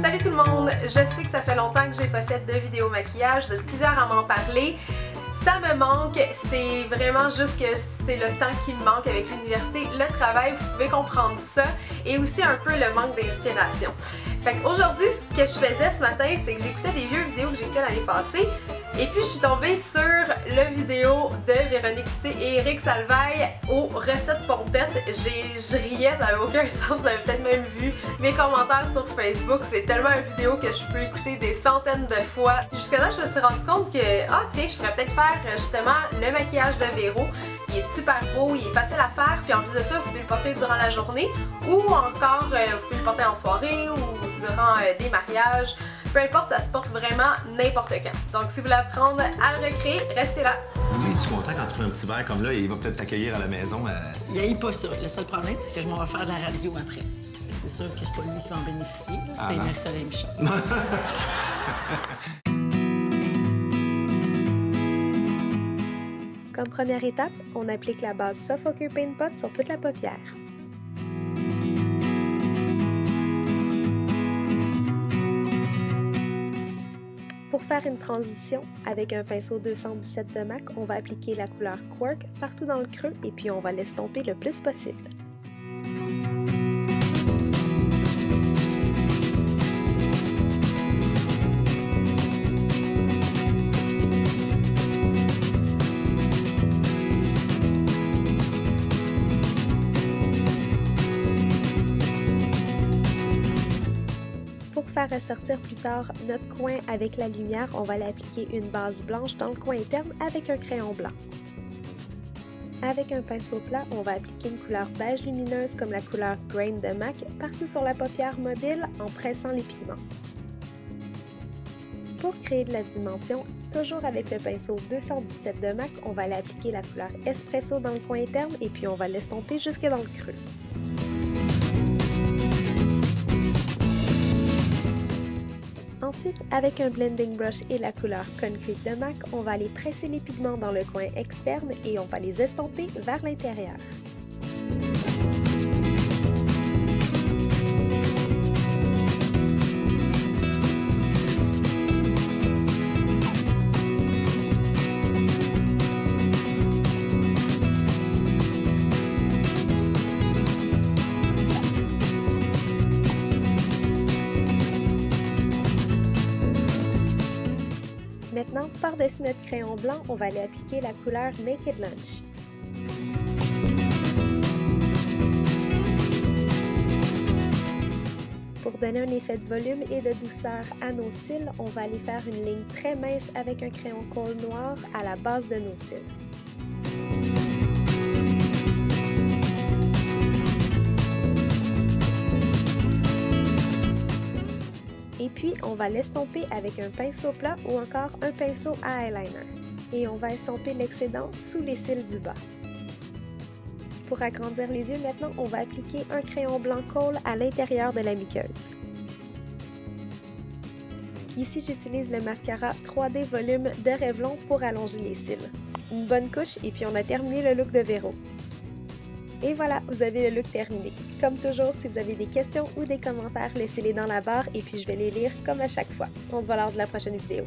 Salut tout le monde! Je sais que ça fait longtemps que j'ai pas fait de vidéo maquillage, vous plusieurs à m'en parler. Ça me manque, c'est vraiment juste que c'est le temps qui me manque avec l'université, le travail, vous pouvez comprendre ça, et aussi un peu le manque d'inspiration. Fait qu'aujourd'hui, ce que je faisais ce matin, c'est que j'écoutais des vieux vidéos que fait l'année passée, et puis je suis tombée sur la vidéo de Véronique Coutier et Eric Salvaille aux recettes pompettes. Je riais, ça n'avait aucun sens, vous avez peut-être même vu mes commentaires sur Facebook. C'est tellement une vidéo que je peux écouter des centaines de fois. Jusqu'à là, je me suis rendu compte que, ah tiens, je pourrais peut-être faire justement le maquillage de Véro. Il est super beau, il est facile à faire, puis en plus de ça, vous pouvez le porter durant la journée ou encore euh, vous pouvez le porter en soirée ou durant euh, des mariages. Peu importe, ça se porte vraiment n'importe quand. Donc si vous voulez apprendre à le recréer, restez là. Oui, tu es content quand tu prends un petit verre comme là et il va peut-être t'accueillir à la maison? Euh... Il pas ça. Le seul problème, c'est que je m'en vais faire de la radio après. C'est sûr que c'est pas lui qui va en bénéficier, c'est ah Marie-Soleil Michel. Comme première étape, on applique la base Suffoker Paint Pot sur toute la paupière. Pour faire une transition, avec un pinceau 217 de MAC, on va appliquer la couleur Quark partout dans le creux et puis on va l'estomper le plus possible. Ressortir plus tard notre coin avec la lumière, on va l'appliquer une base blanche dans le coin interne avec un crayon blanc. Avec un pinceau plat, on va appliquer une couleur beige lumineuse comme la couleur Grain de MAC partout sur la paupière mobile en pressant les pigments. Pour créer de la dimension, toujours avec le pinceau 217 de MAC, on va aller appliquer la couleur Espresso dans le coin interne et puis on va l'estomper jusque dans le creux. Ensuite, avec un blending brush et la couleur Concrete de MAC, on va aller presser les pigments dans le coin externe et on va les estomper vers l'intérieur. Maintenant, par-dessus notre crayon blanc, on va aller appliquer la couleur Naked Lunch. Pour donner un effet de volume et de douceur à nos cils, on va aller faire une ligne très mince avec un crayon colle noir à la base de nos cils. Et puis, on va l'estomper avec un pinceau plat ou encore un pinceau à eyeliner. Et on va estomper l'excédent sous les cils du bas. Pour agrandir les yeux, maintenant, on va appliquer un crayon blanc colle à l'intérieur de la muqueuse. Ici, j'utilise le mascara 3D Volume de Revlon pour allonger les cils. Une bonne couche et puis on a terminé le look de Véro. Et voilà, vous avez le look terminé. Comme toujours, si vous avez des questions ou des commentaires, laissez-les dans la barre et puis je vais les lire comme à chaque fois. On se voit lors de la prochaine vidéo.